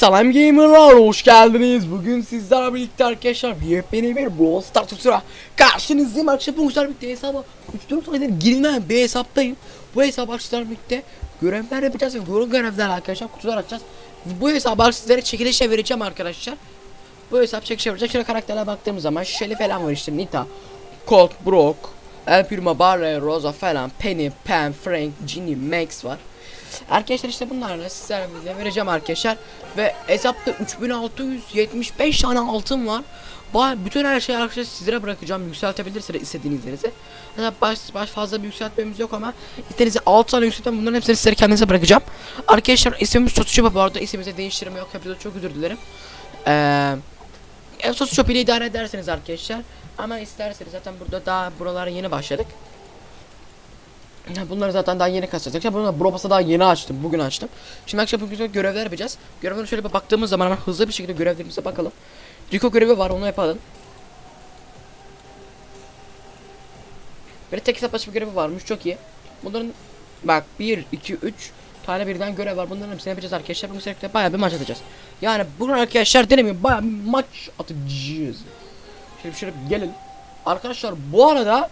Selam gamerlar hoş geldiniz. Bugün sizlerle birlikte arkadaşlar yepyeni bir Brawl Stars tutura karşınızdayım. Arkadaşlar bu güzel birlikte hesaba 3-4 aydır girilmeyen bir hesaptayım. Bu hesap arkadaşlar birlikte görevler yapacağız ve bu görevler arkadaşlar kutular açacağız. Bu hesabı sizlere çekilişe vereceğim arkadaşlar. Bu hesap çekilişe verecek. Şöyle karakterlere baktığımız zaman Shelly falan var işte Nita, Colt, Brock, El Primo, Barley, Rosa falan, Penny, Pam, Frank, Ginny, Max var. Arkadaşlar işte bunlarla sizlere bize vereceğim arkadaşlar. Ve hesapta 3675 tane altın var. Bütün her şeyi arkadaşlar sizlere bırakacağım. Yükseltebilirsiniz istediğiniz yerinize. Mesela baş, baş fazla bir yükseltmemiz yok ama istediğiniz 6 tane yükselten bunların hepsini sizlere kendinize bırakacağım. Arkadaşlar ismimiz Sotucu bu arada ismimize değiştirme yok. Hepinize çok özür dilerim. Eee en Sosu Shop ile idare ederseniz arkadaşlar. Ama isterseniz zaten burada daha buralara yeni başladık. Bunları zaten daha yeni kasacağız. Ya bunları Brobas'a daha yeni açtım. Bugün açtım. Şimdi akşam bugün görevler yapacağız. Görevlere şöyle bir baktığımız zaman hemen hızlı bir şekilde görevlerimize bakalım. Rico görevi var onu yapalım. Böyle tek hesap açma görevi varmış çok iyi. Bunların bak 1, 2, 3 tane birden görev var. Bunların hepsini yapacağız arkadaşlar. Bugün sürekli bayağı bir maç atacağız. Yani bugün arkadaşlar denemiyorum bayağı bir maç atacağız. Şöyle şöyle gelelim. Arkadaşlar bu arada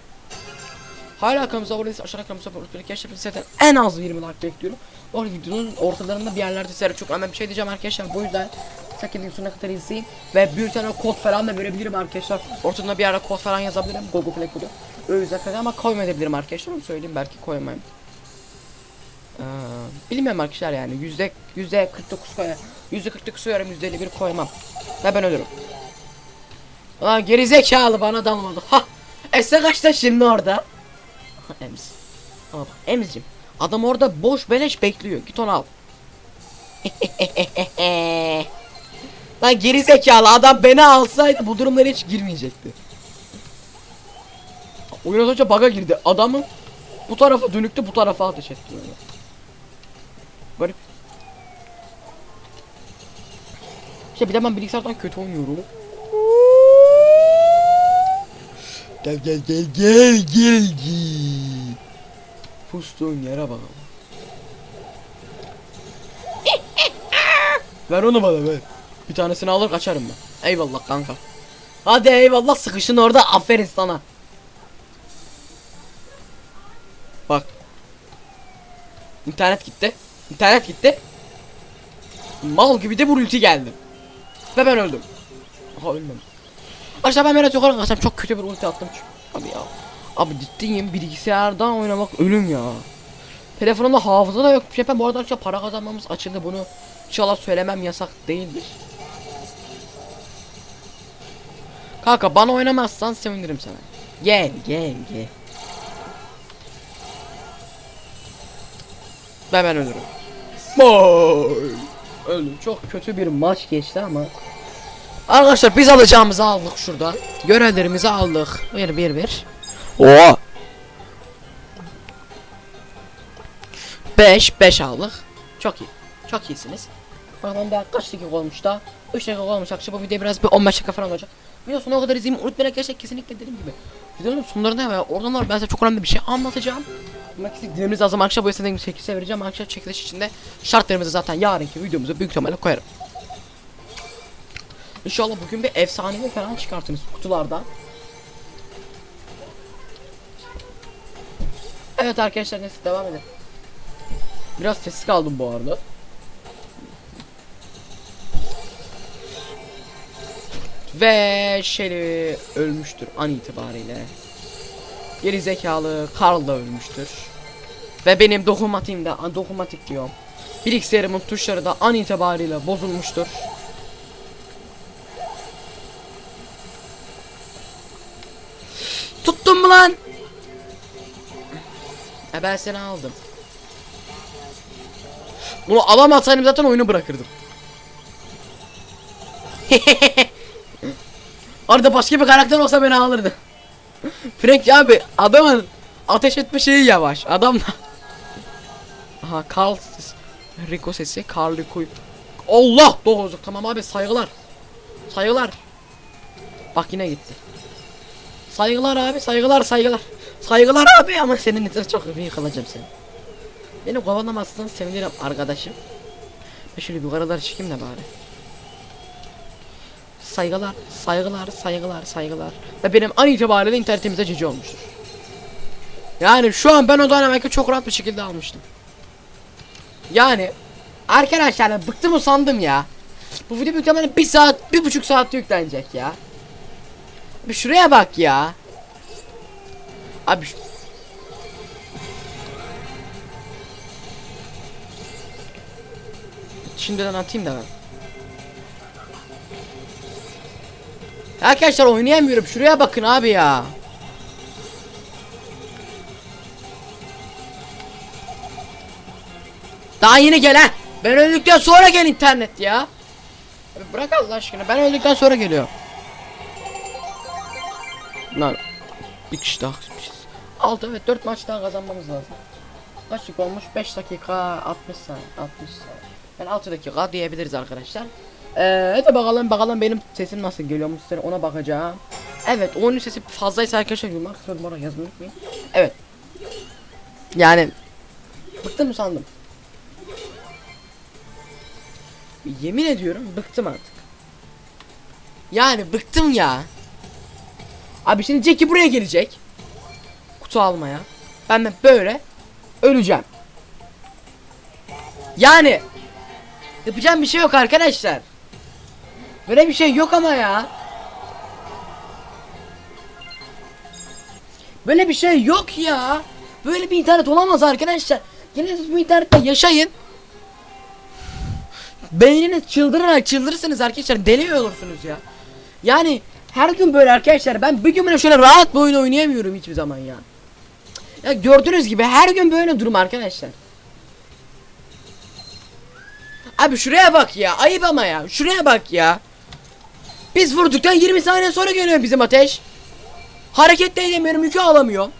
Hala kanalımıza abone değilseniz aşağıda kanalımıza abone olmayı arkadaşlar zaten en az 20 like bekliyorum. O videonun ortalarında bir yerlerde sizlere çok önemli bir şey diyeceğim arkadaşlar. Bu yüzden sakın sonuna kadar izleyin. Ve bir tane kod falan da verebilirim arkadaşlar. Ortada bir yerde kod falan yazabilirim. Google Play kodu. Öyle kadar ama koymayabilirim arkadaşlar. Onu söyleyeyim belki koyamayayım. Ee, bilmiyorum arkadaşlar yani yüzde yüzde 49 koyar. Yüzde 49 koyarım yüzde 51 koymam. Ve ben ölürüm. Lan gerizekalı bana dalmadı. Ha! Ese kaçta şimdi orada? Ems. Ama bak Emz'cim. Adam orada boş beleş bekliyor. Git onu al. Lan geri zekalı adam beni alsaydı bu durumlara hiç girmeyecekti. Oyun az önce bug'a girdi. Adamın bu tarafa dönüktü bu tarafa ateş etti böyle. Garip. İşte bir de ben bilgisayardan kötü oynuyorum. Gel gel gel gel gel gel. Pustuğun yere bakalım. ver onu bana ver. Bir tanesini alır kaçarım ben. Eyvallah kanka. Hadi eyvallah sıkışın orada aferin sana. Bak. İnternet gitti. İnternet gitti. Mal gibi de bu ulti geldi. Ve ben öldüm. Aha ölmedim. Arkadaşlar ben biraz yukarı kaçsam çok kötü bir ulti attım. Abi ya. Abi ciddiyim bilgisayardan oynamak ölüm ya. Telefonumda hafıza da yok. Şey ben bu arada arkadaşlar para kazanmamız açıldı bunu. İnşallah söylemem yasak değildir. Kanka bana oynamazsan sevinirim sana. Gel gel gel. Ve ben ölürüm. Boy. Öldüm. Çok kötü bir maç geçti ama. Arkadaşlar biz alacağımızı aldık şurada. Görevlerimizi aldık. Bir bir bir. Oo. 5 5 aldık. Çok iyi. Çok iyisiniz. Bakalım daha kaç dakika olmuş da? 3 dakika olmuş akşam bu video biraz bir 15 dakika falan olacak. Video sonuna kadar izleyin unutmayın arkadaşlar kesinlikle dediğim gibi. Videonun sonlarında ve oradan var ben size çok önemli bir şey anlatacağım. Kesin dinlemeniz lazım akşam bu istediğim çekilişe vereceğim. Akşam çekiliş içinde şartlarımızı zaten yarınki videomuza büyük ihtimalle koyarım. İnşallah bugün bir efsanevi falan çıkartırız kutulardan. Evet arkadaşlar neyse devam edelim. Biraz sessiz kaldım bu arada. Ve Shelly ölmüştür an itibariyle. Geri zekalı Carl da ölmüştür. Ve benim dokunmatiğim de dokunmatik diyorum. Bilgisayarımın tuşları da an itibariyle bozulmuştur. E ben seni aldım. Bunu alamasaydım zaten oyunu bırakırdım. Orada başka bir karakter olsa beni alırdı. Frank abi adamın ateş etme şeyi yavaş. Adam da. Aha Carl Rico sesi Carl Rico. Allah doğru tamam abi saygılar. Saygılar. Bak yine gitti. Saygılar abi saygılar saygılar. Saygılar abi ama senin için çok iyi kalacağım seni. Beni kovalamazsan sevinirim arkadaşım. Ben şöyle yukarılara çıkayım da bari. Saygılar, saygılar, saygılar, saygılar. Ve benim an itibariyle internetimize cici olmuştur. Yani şu an ben o Dynamic'i çok rahat bir şekilde almıştım. Yani arkadaşlar ben bıktım usandım ya. Bu video muhtemelen bir saat, bir buçuk saat yüklenecek ya. Bir şuraya bak ya. Abi Şimdiden atayım da ben. Arkadaşlar oynayamıyorum. Şuraya bakın abi ya. Daha yeni gelen. Ben öldükten sonra gel internet ya. Abi bırak Allah aşkına. Ben öldükten sonra geliyor. Lan bir kişi daha kısmışız. 6 evet 4 maç daha kazanmamız lazım. Kaç dakika olmuş? 5 dakika 60 saniye. 60 saniye. Yani 6 dakika diyebiliriz arkadaşlar. Ee, hadi bakalım bakalım benim sesim nasıl geliyormuş size ona bakacağım. Evet onun sesi fazlaysa arkadaşlar yorumlar kısmına bana yazmayı unutmayın. Evet. Yani bıktım sandım. Yemin ediyorum bıktım artık. Yani bıktım ya. Abi şimdi Jackie buraya gelecek. Kutu almaya. Ben de böyle öleceğim. Yani yapacağım bir şey yok arkadaşlar. Böyle bir şey yok ama ya. Böyle bir şey yok ya. Böyle bir internet olamaz arkadaşlar. Siz bu internette yaşayın. Beyniniz çıldırarak çıldırırsınız arkadaşlar. Deli olursunuz ya. Yani her gün böyle arkadaşlar. Ben bir gün böyle şöyle rahat bir oyun oynayamıyorum hiçbir zaman ya. Ya gördüğünüz gibi her gün böyle durum arkadaşlar. Abi şuraya bak ya. Ayıp ama ya. Şuraya bak ya. Biz vurduktan 20 saniye sonra geliyor bizim ateş. Hareket de edemiyorum. Yükü alamıyorum.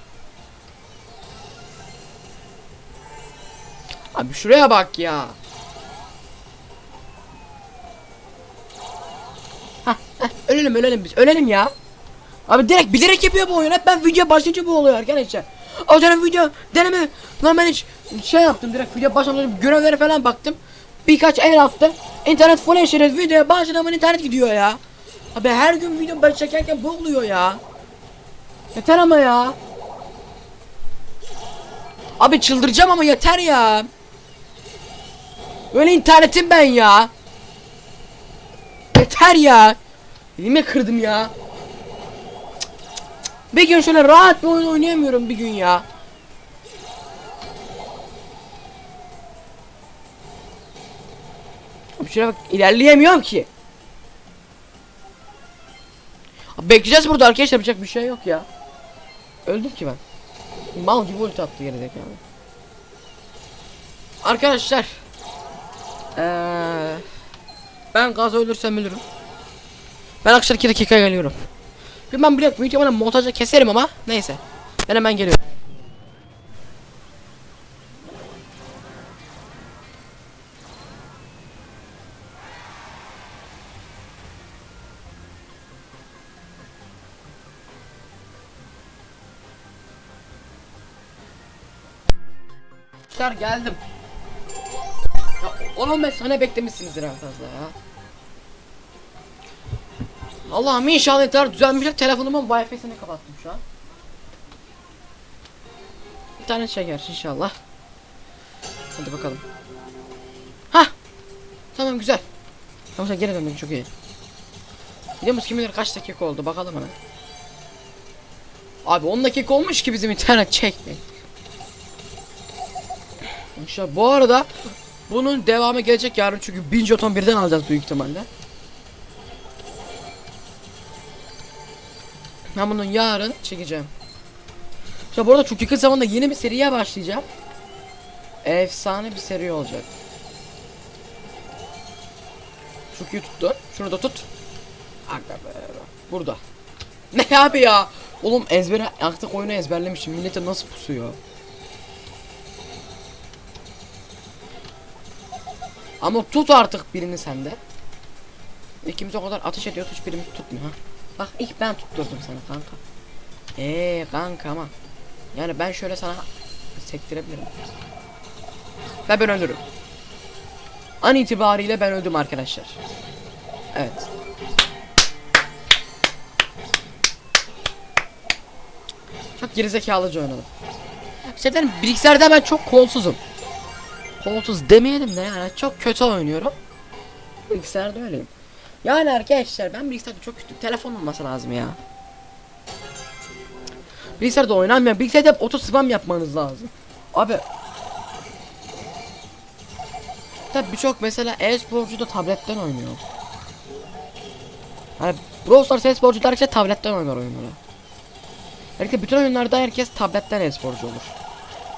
Abi şuraya bak ya. Hah, heh, ölelim ölelim biz. Ölelim ya. Abi direkt bilerek yapıyor bu oyun. Hep ben video başlayınca bu oluyor arkadaşlar. O zaman video deneme. Lan ben hiç şey yaptım direkt video başlamadan görevlere falan baktım. Birkaç el attım. İnternet full eşeriz. Videoya başlamadan internet gidiyor ya. Abi her gün video ben çekerken bu oluyor ya. Yeter ama ya. Abi çıldıracağım ama yeter ya. Böyle internetim ben ya. Yeter ya. Elimi kırdım ya. Bir gün şöyle rahat bir oyun oynayamıyorum bir gün ya. Şuraya bak ilerleyemiyorum ki. Bekleyeceğiz burada arkadaşlar yapacak bir şey yok ya. Öldüm ki ben. Mal gibi ulti attı gerizekalı. Arkadaşlar. Eee ben gaz ölürsem ölürüm. Ben akşam 2 dakika geliyorum. Bir ben biliyorum büyük ihtimalle montajda keserim ama neyse. Ben hemen geliyorum. Arkadaşlar geldim. Ya 10-15 saniye beklemişsinizdir en fazla ya. Allah'ım inşallah internet düzelmiştir. Telefonumun wifi'sini kapattım şu an. İnternet çeker inşallah. Hadi bakalım. Hah. Tamam güzel. Tamam geri döndün çok iyi. Musun kim kaç dakika oldu bakalım hemen. Abi 10 dakika olmuş ki bizim internet çekme. İnşallah bu arada bunun devamı gelecek yarın çünkü 1000 jeton birden alacağız büyük ihtimalle. Ben bunu yarın çekeceğim. İşte bu arada çok yakın zamanda yeni bir seriye başlayacağım. Efsane bir seri olacak. Çok iyi tuttu. Şunu da tut. Burada. Ne abi ya? Oğlum ezbere artık oyunu ezberlemişim. Millete nasıl pusuyor? Ama tut artık birini sende. İkimiz o kadar ateş ediyoruz hiçbirimiz tutmuyor. Bak ilk ben tutturdum sana kanka. Eee kanka ama. Yani ben şöyle sana sektirebilirim. Ve ben ölürüm. An itibariyle ben öldüm arkadaşlar. Evet. Çok gerizekalıca oynadım. İşte benim bilgisayarda ben çok kolsuzum. Kolsuz demeyelim de yani çok kötü oynuyorum. Bilgisayarda öyleyim. Yani arkadaşlar ben bilgisayarda çok kötü. Telefon olması lazım ya. Bilgisayarda oynanmıyor. Bilgisayarda hep auto spam yapmanız lazım. Abi. Tabi birçok mesela e-sporcu da tabletten oynuyor. Hani Brawl Stars e-sporcular işte tabletten oynar oyunları. Belki bütün oyunlarda herkes tabletten e-sporcu olur.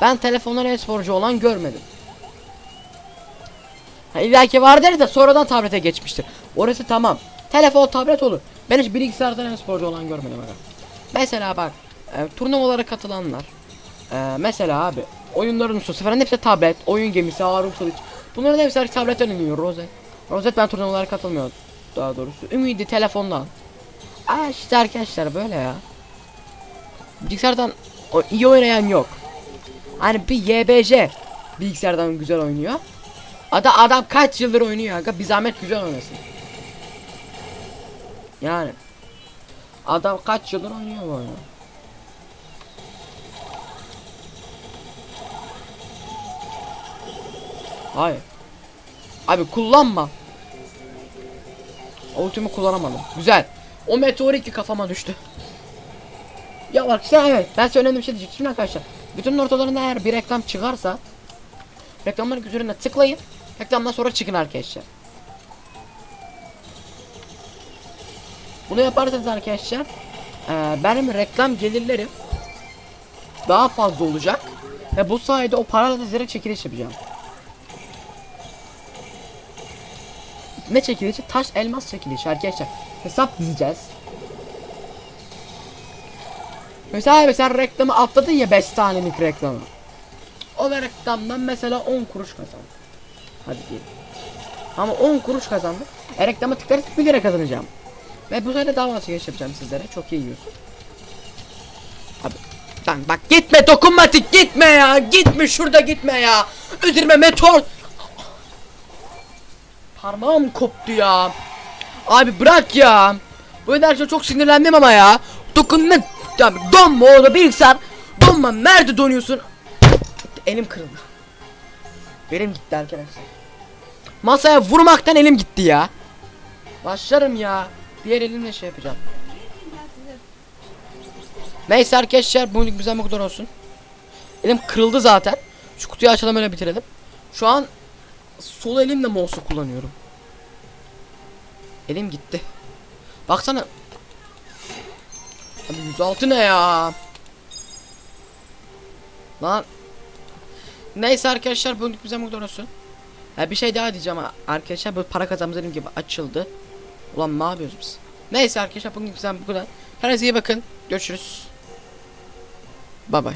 Ben telefondan e-sporcu olan görmedim. Ha, İlla ki vardır da sonradan tablete geçmiştir. Orası tamam. Telefon tablet olur. Ben hiç bilgisayardan e-sporcu olan görmedim aga. Mesela bak e, turnuvalara katılanlar. E, mesela abi oyunların ustası falan hepsi tablet, oyun gemisi, Harun Kılıç. Bunların hepsi tabletten oynuyor Rozet. Rozet ben turnuvalara katılmıyorum daha doğrusu. Ümidi telefondan. Aa işte arkadaşlar böyle ya. Bilgisayardan o, iyi oynayan yok. Hani bir YBC bilgisayardan güzel oynuyor. Adam adam kaç yıldır oynuyor aga bir zahmet güzel oynasın. Yani adam kaç yıldır oynuyor bu oyunu. Hayır. Abi kullanma. Ultimi kullanamadım. Güzel. O meteor iki kafama düştü. Ya bak işte evet ben size önemli bir şey diyecektim Şimdi arkadaşlar. Bütün ortalarında eğer bir reklam çıkarsa reklamların üzerine tıklayın. Reklamdan sonra çıkın arkadaşlar. Bunu yaparsanız arkadaşlar eee, benim reklam gelirlerim daha fazla olacak. Ve bu sayede o parayla da direkt çekiliş yapacağım. Ne çekilişi? Taş elmas çekilişi arkadaşlar. Hesap dizeceğiz. Mesela mesela reklamı atladın ya 5 tanelik reklamı. O reklamdan mesela 10 kuruş kazandım. Hadi diyelim. Ama 10 kuruş kazandım. E reklama tıklarsak 1 lira kazanacağım. Ve bu sayede daha fazla yapacağım sizlere. Çok iyi yiyorsun. Abi Lan bak gitme dokunmatik gitme ya. Gitme şurada gitme ya. Üzerime meteor. Parmağım koptu ya. Abi bırak ya. Bu enerjiye çok sinirlendim ama ya. Dokunma ya donma orada bilgisayar Donma nerede donuyorsun? Elim kırıldı. Elim gitti arkadaşlar. Masaya vurmaktan elim gitti ya. Başlarım ya Diğer elimle şey yapacağım Neyse arkadaşlar bugünlük bizden bu kadar olsun. Elim kırıldı zaten. Şu kutuyu açalım öyle bitirelim. Şu an sol elimle mouse kullanıyorum. Elim gitti. Baksana. Abi 106 ne ya? Lan. Neyse arkadaşlar bugünlük bizden bu kadar olsun. Ha, bir şey daha diyeceğim arkadaşlar bu para kazanımız gibi açıldı. Ulan ne yapıyoruz biz? Neyse arkadaşlar bugünlük bizden bu kadar. Kendinize iyi bakın. Görüşürüz. Bye bye.